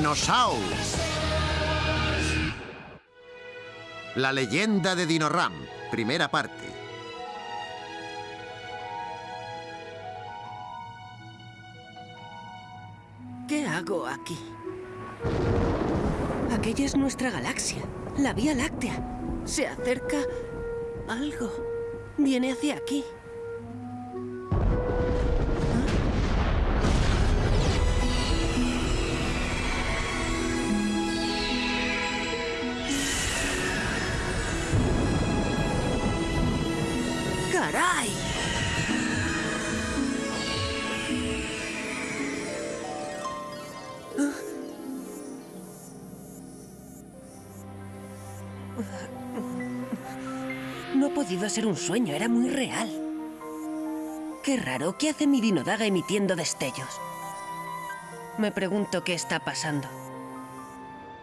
Dinosaurs. La leyenda de Dinoram, primera parte. ¿Qué hago aquí? Aquella es nuestra galaxia, la Vía Láctea. Se acerca algo. Viene hacia aquí. Ser un sueño, era muy real. Qué raro, ¿qué hace mi dinodaga emitiendo destellos? Me pregunto qué está pasando.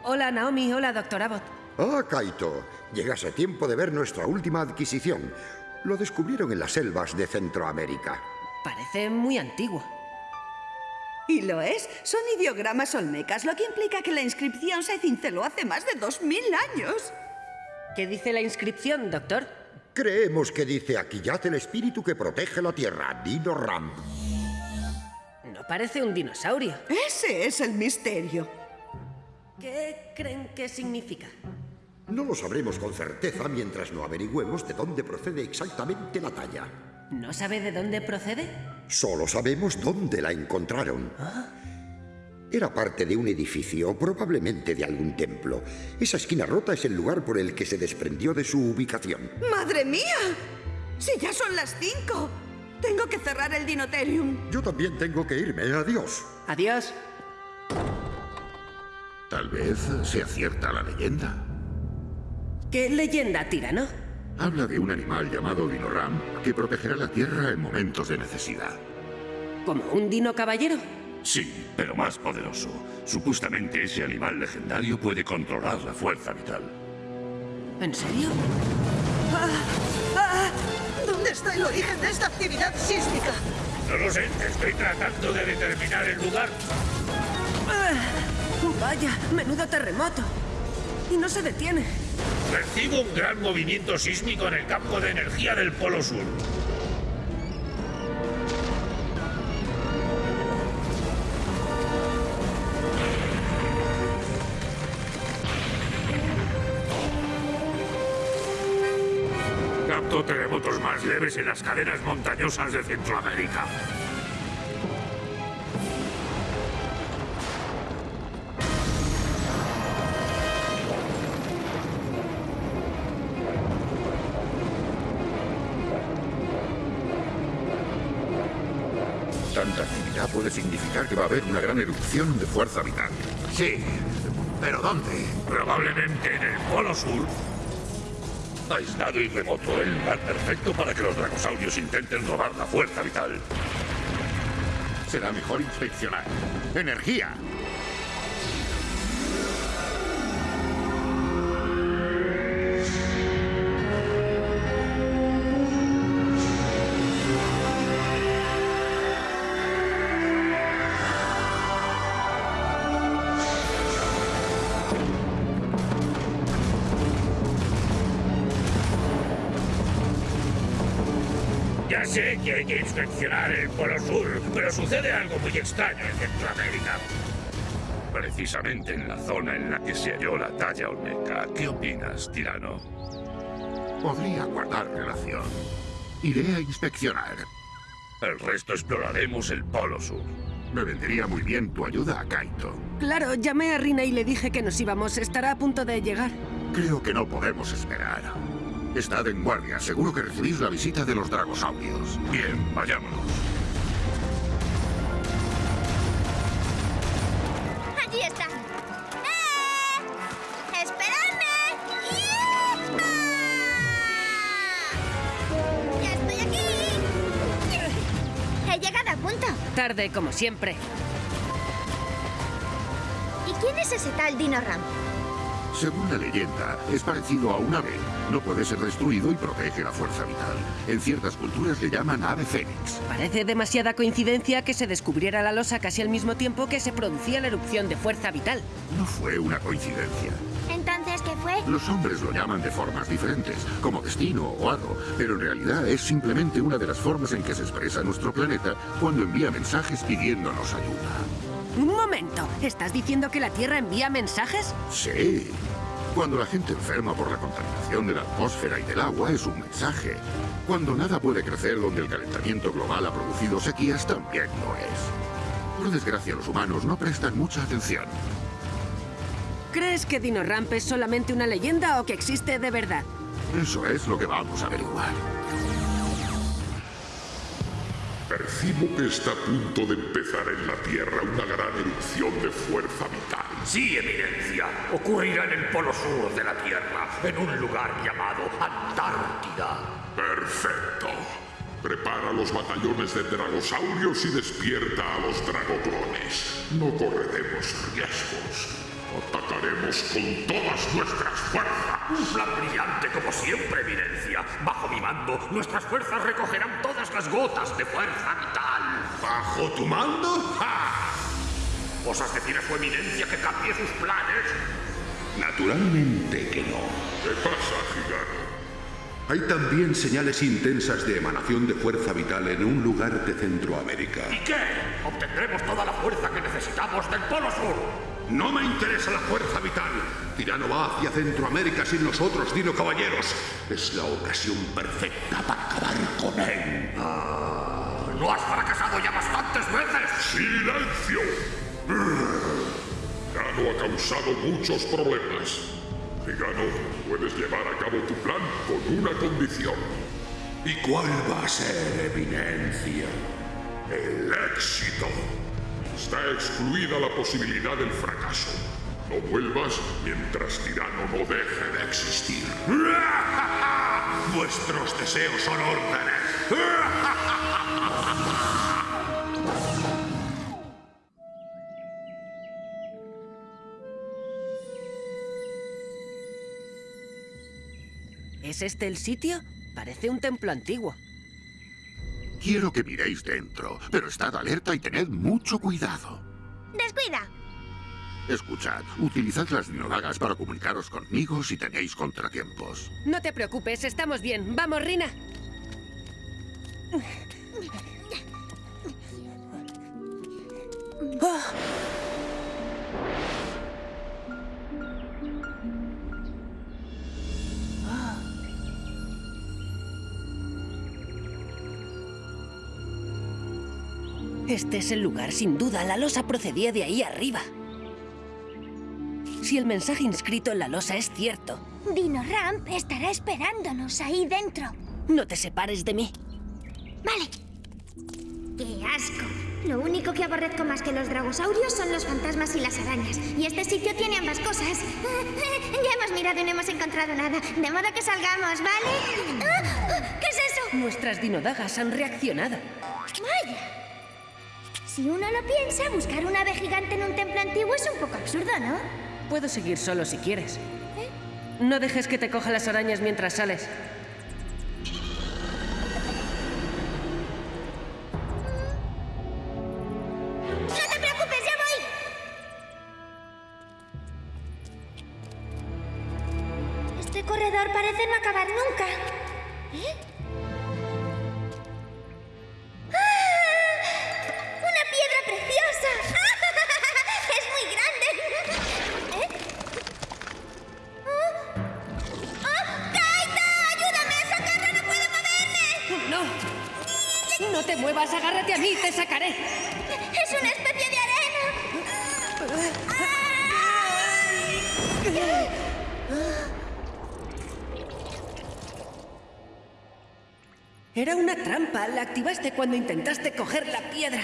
Hola, Naomi. Hola, doctor Abbott. Ah, Kaito, llegas a tiempo de ver nuestra última adquisición. Lo descubrieron en las selvas de Centroamérica. Parece muy antiguo. Y lo es. Son ideogramas olmecas, lo que implica que la inscripción se cinceló hace más de dos mil años. ¿Qué dice la inscripción, doctor? Creemos que dice aquí yace el espíritu que protege la tierra, Dino Ram. No parece un dinosaurio. Ese es el misterio. ¿Qué creen que significa? No lo sabremos con certeza mientras no averigüemos de dónde procede exactamente la talla. ¿No sabe de dónde procede? Solo sabemos dónde la encontraron. Era parte de un edificio, probablemente de algún templo. Esa esquina rota es el lugar por el que se desprendió de su ubicación. ¡Madre mía! ¡Si ya son las cinco! Tengo que cerrar el Dinoterium. Yo también tengo que irme. Adiós. Adiós. Tal vez sea cierta la leyenda. ¿Qué leyenda, tirano? Habla de un animal llamado Dinoram que protegerá la Tierra en momentos de necesidad. ¿Como un dino caballero? Sí, pero más poderoso. Supuestamente ese animal legendario puede controlar la fuerza vital. ¿En serio? ¿Dónde está el origen de esta actividad sísmica? No lo sé, estoy tratando de determinar el lugar. Vaya, menudo terremoto. Y no se detiene. Percibo un gran movimiento sísmico en el campo de energía del Polo Sur. Más leves en las cadenas montañosas de Centroamérica. Tanta actividad puede significar que va a haber una gran erupción de fuerza vital. Sí, pero ¿dónde? Probablemente en el Polo Sur. Aislado y remoto, el lugar perfecto para que los dragosaurios intenten robar la fuerza vital. Será mejor inspeccionar. ¡Energía! Sé que hay que inspeccionar el Polo Sur, pero sucede algo muy extraño en Centroamérica. Precisamente en la zona en la que se halló la talla olmeca. ¿Qué opinas, tirano? Podría guardar relación. Iré a inspeccionar. El resto exploraremos el Polo Sur. Me vendría muy bien tu ayuda, Kaito. Claro, llamé a Rina y le dije que nos íbamos. Estará a punto de llegar. Creo que no podemos esperar. Estad en guardia. Seguro que recibís la visita de los dragosaurios. Bien, vayámonos. ¡Allí están! ¡Eh! ¡Esperadme! ¡Yeeha! ¡Ya estoy aquí! He llegado a punto. Tarde, como siempre. ¿Y quién es ese tal Dino Ram? Según la leyenda, es parecido a un ave. No puede ser destruido y protege la fuerza vital. En ciertas culturas le llaman ave fénix. Parece demasiada coincidencia que se descubriera la losa casi al mismo tiempo que se producía la erupción de fuerza vital. No fue una coincidencia. Entonces, ¿qué fue? Los hombres lo llaman de formas diferentes, como destino o hado, pero en realidad es simplemente una de las formas en que se expresa nuestro planeta cuando envía mensajes pidiéndonos ayuda. Un momento, ¿estás diciendo que la Tierra envía mensajes? Sí. Cuando la gente enferma por la contaminación de la atmósfera y del agua es un mensaje. Cuando nada puede crecer donde el calentamiento global ha producido sequías también lo es. Por desgracia los humanos no prestan mucha atención. ¿Crees que Dino Ramp es solamente una leyenda o que existe de verdad? Eso es lo que vamos a averiguar. Percibo que está a punto de empezar en la Tierra una gran erupción de fuerza vital. Sí, Eminencia. Ocurrirá en el polo sur de la Tierra, en un lugar llamado Antártida. Perfecto. Prepara los batallones de dragosaurios y despierta a los dragoclones. No correremos riesgos. Atacaremos con todas nuestras fuerzas. Un plan brillante como siempre, Eminencia. Bajo mi mando, nuestras fuerzas recogerán todas las gotas de fuerza vital. ¿Bajo tu mando? ¡Ja! ¿Osas decir a su eminencia que cambie sus planes? Naturalmente que no. ¿Qué pasa, gigano? Hay también señales intensas de emanación de fuerza vital en un lugar de Centroamérica. ¿Y qué? Obtendremos toda la fuerza que necesitamos del Polo Sur. No me interesa la fuerza vital. Tirano va hacia Centroamérica sin nosotros, Dino Caballeros. Es la ocasión perfecta para acabar con él. ¿No has fracasado ya bastantes veces? ¡Silencio! Gano ha causado muchos problemas. Gigano, puedes llevar a cabo tu plan con una condición. ¿Y cuál va a ser, Eminencia? El éxito. Está excluida la posibilidad del fracaso. No vuelvas mientras Tirano no deje de existir. Vuestros deseos son órdenes. ¿Es este el sitio? Parece un templo antiguo. Quiero que miréis dentro, pero estad alerta y tened mucho cuidado. Descuida. Escuchad, utilizad las dinodagas para comunicaros conmigo si tenéis contratiempos. No te preocupes, estamos bien. ¡Vamos, Rina! Ah. Este es el lugar, sin duda. La losa procedía de ahí arriba. Si el mensaje inscrito en la losa es cierto, Dino Ramp estará esperándonos ahí dentro. no te separes de mí. Vale. ¡Qué asco! Lo único que aborrezco más que los dragosaurios son los fantasmas y las arañas. Y este sitio tiene ambas cosas. ya hemos mirado y no hemos encontrado nada. De modo que salgamos, ¿vale? ¿Qué es eso? Nuestras dinodagas han reaccionado. ¡Vaya! Si uno lo piensa, buscar un ave gigante en un templo antiguo es un poco absurdo, ¿no? Puedo seguir solo si quieres. No dejes que te coja las arañas mientras sales. ¡Te sacaré! ¡Es una especie de arena! Era una trampa. La activaste cuando intentaste coger la piedra.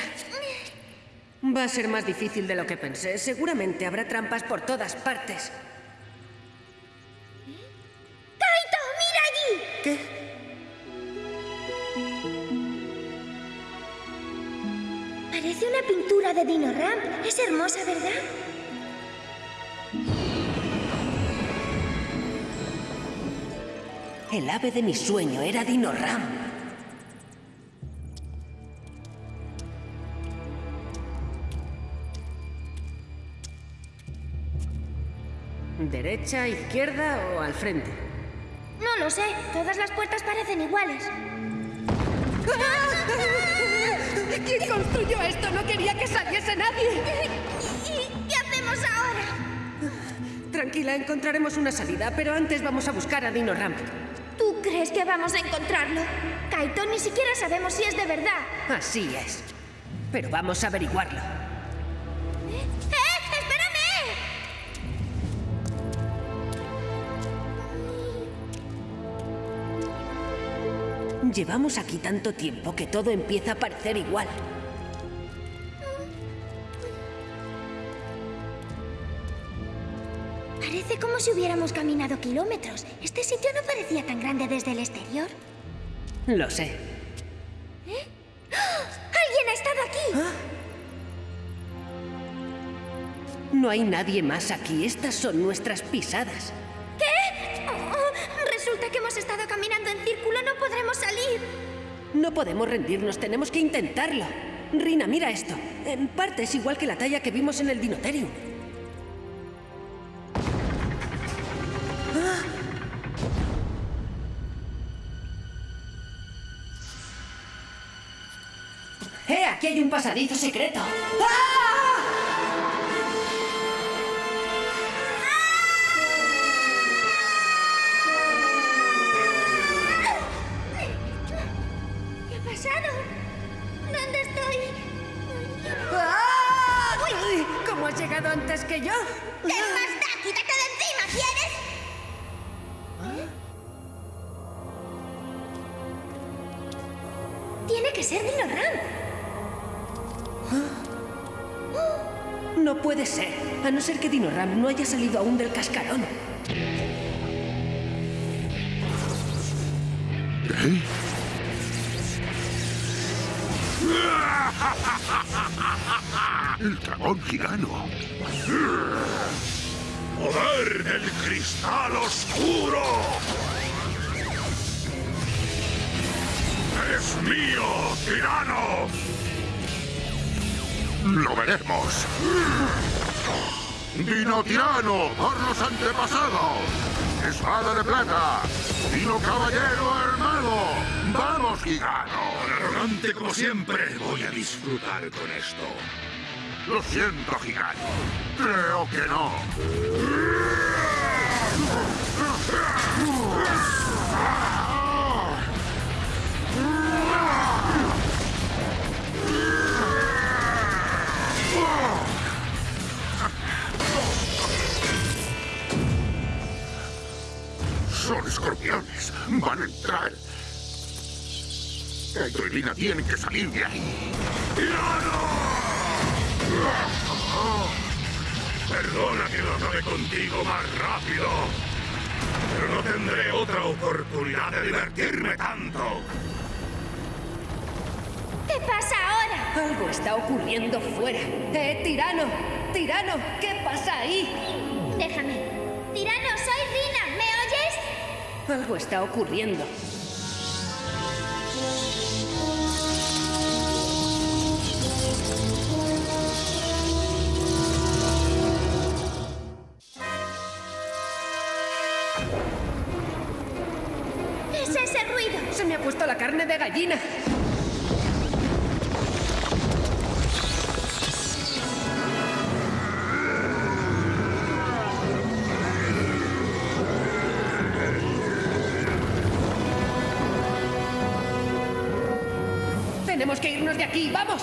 Va a ser más difícil de lo que pensé. Seguramente habrá trampas por todas partes. pintura de Dino Ramp es hermosa, ¿verdad? El ave de mi sueño era Dino Ramp. ¿Derecha, izquierda o al frente? No lo sé. Todas las puertas parecen iguales. ¡Ah! ¿Quién construyó esto? No quería que saliese nadie. ¿Y qué hacemos ahora? Tranquila, encontraremos una salida, pero antes vamos a buscar a Dino Ram. ¿Tú crees que vamos a encontrarlo? Kaito, ni siquiera sabemos si es de verdad. Así es. Pero vamos a averiguarlo. Llevamos aquí tanto tiempo que todo empieza a parecer igual. Parece como si hubiéramos caminado kilómetros. Este sitio no parecía tan grande desde el exterior. Lo sé. ¡Alguien ha estado aquí! No hay nadie más aquí. Estas son nuestras pisadas. No podemos rendirnos. Tenemos que intentarlo. Rina, mira esto. En parte es igual que la talla que vimos en el Dinotherium. ¡Ah! ¡Eh! Aquí hay un pasadizo secreto. ¡Ah! Antes que yo? ¿Qué más da? ¡Quítate de encima, ¿quieres? Tiene que ser Dino Ram. No puede ser. A no ser que Dino Ram no haya salido aún del cascarón. El dragón gigano. ¡Poder del cristal oscuro! ¡Es mío, tirano! Lo veremos. Dino tirano, por los antepasados. Espada de plata. Dino caballero armado. Vamos, gigano. Arrogante como siempre, voy a disfrutar con esto. Lo siento, gigano. Creo que no. Son escorpiones. Van a entrar. Kaito y Lina tienen que salir de ahí. Perdona que no acabe contigo más rápido. Pero no tendré otra oportunidad de divertirme tanto. ¿Qué pasa ahora? Algo está ocurriendo fuera. ¡Eh, tirano! ¡Tirano! ¿Qué pasa ahí? Déjame. Tirano, soy Rina. ¿Me oyes? Algo está ocurriendo. Tenemos que irnos de aquí. ¡Vamos!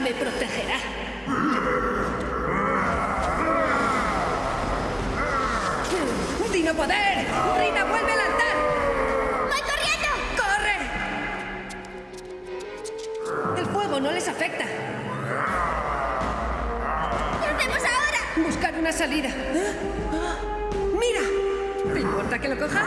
Me protegerá. ¡Dino Poder! ¡Rina, vuelve al altar! ¡Voy corriendo! ¡Corre! El fuego no les afecta. ¿Qué hacemos ahora? Buscar una salida. ¡Mira! ¿Te importa que lo coja?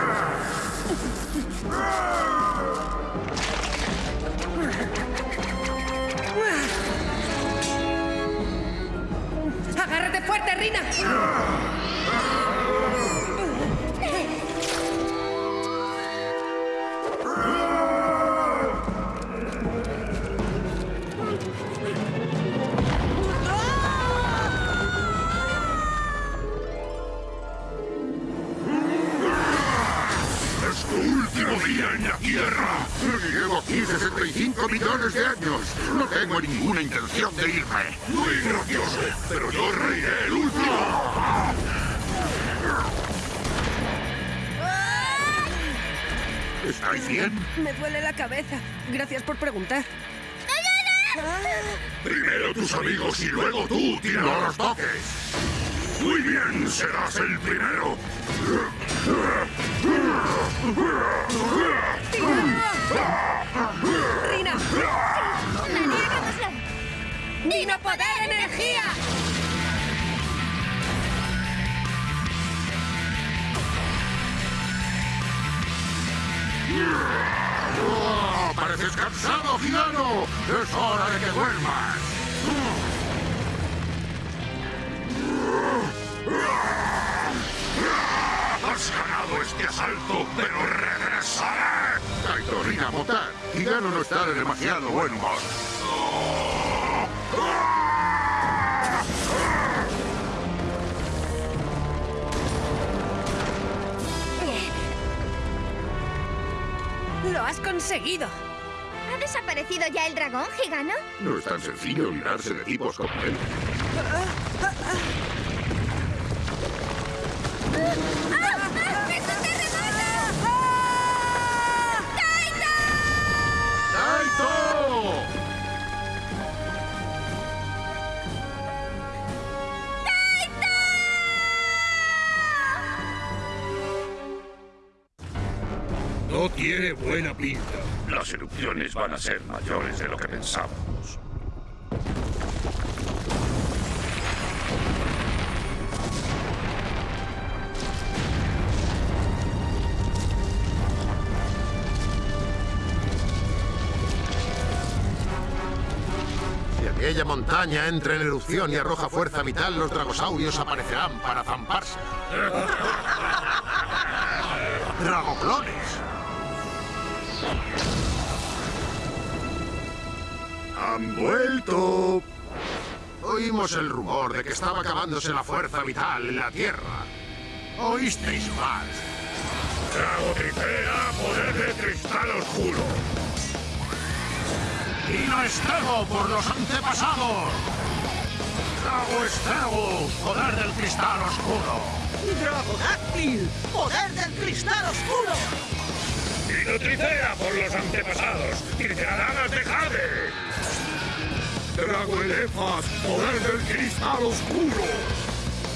Fuerte, Rina! 45 millones de años. No tengo ninguna intención de irme. Muy gracioso, pero yo reiré el último. ¿Estáis bien? Me duele la cabeza. Gracias por preguntar. Primero tus amigos y luego tú, tira los toques. Muy bien, serás el primero. ¡Rina! ¡Dino Poder Energía! ¡Oh, ¡Pareces cansado, gigano! ¡Es hora de que duermas! ¡Has ganado este asalto, pero regresaré! Kaito, Rina, Motar. Gigano no está de demasiado buen humor. ¡Lo has conseguido! ¿Ha desaparecido ya el dragón, Gigano? No es tan sencillo librarse de tipos como él. Tiene buena pinta. Las erupciones van a ser mayores de lo que pensábamos. Si aquella montaña entra en erupción y arroja fuerza vital, los dragosaurios aparecerán para zamparse. ¡Dragoclones! ¡Han vuelto! Oímos el rumor de que estaba acabándose la fuerza vital en la Tierra. ¿Oísteis mal? Drago Tricera, poder de cristal oscuro. ¡Dino Estrago por los antepasados! ¡Drago Estrago, poder del cristal oscuro! ¡Dragodáctil! ¡Poder del cristal oscuro! Tricera por los antepasados. Triceradagas de jade. Drago Elefas, poder del cristal oscuro.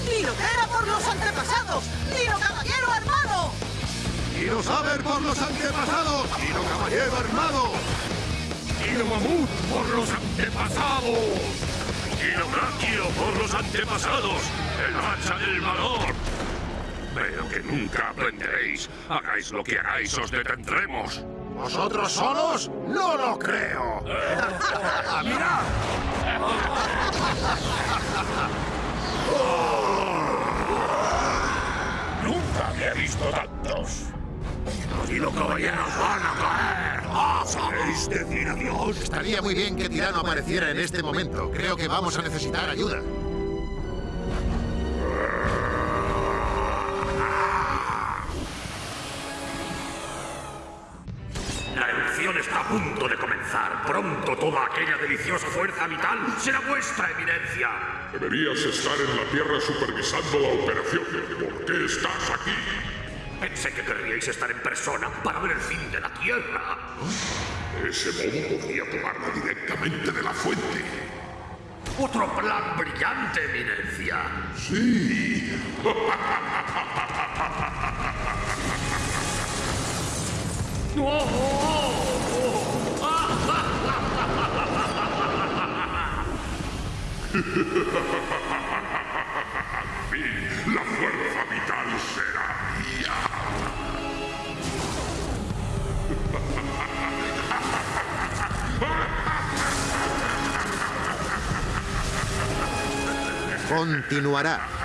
¡Dinotera por los antepasados! ¡Dino caballero armado! ¡Dino Saber por los antepasados! ¡Dino Caballero Armado! Dino Mamut por los antepasados. Dino Brachio por los antepasados. El hacha del valor. Veo que nunca aprenderéis. Hagáis lo que hagáis, os detendremos. ¿Vosotros solos? ¡No lo creo! ¡Mirad! Nunca había visto tantos. Los caballeros van a caer. ¡Ah, ¿Sabéis decir adiós? Estaría muy bien que Tirano apareciera en este momento. Creo que vamos a necesitar ayuda. Pronto toda aquella deliciosa fuerza vital será vuestra eminencia. Deberías estar en la Tierra supervisando la operación. ¿Por qué estás aquí? Pensé que querríais estar en persona para ver el fin de la Tierra. Ese modo podría tomarla directamente de la fuente. Otro plan brillante, eminencia. Sí. la fuerza vital será mía. Continuará.